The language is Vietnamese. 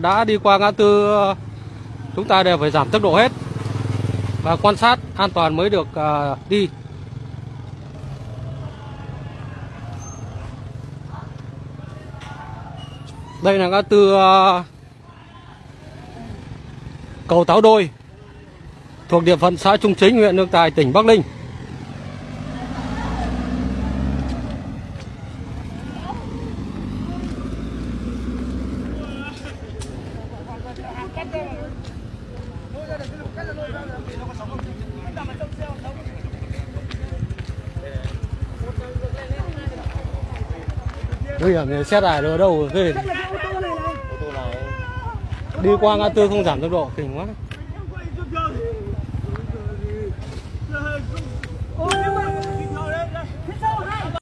đã đi qua ngã tư ờ, chúng ta đều phải giảm tốc độ hết. Và quan sát an toàn mới được ờ, đi. Đây là ngã tư ờ, cầu Táo Đôi, thuộc địa phận xã Trung Chính, huyện Lương Tài, tỉnh Bắc Ninh. Nguy hiểm thì xét lại ở đâu ghê. Đi qua ngã tư không giảm tốc độ, kinh quá.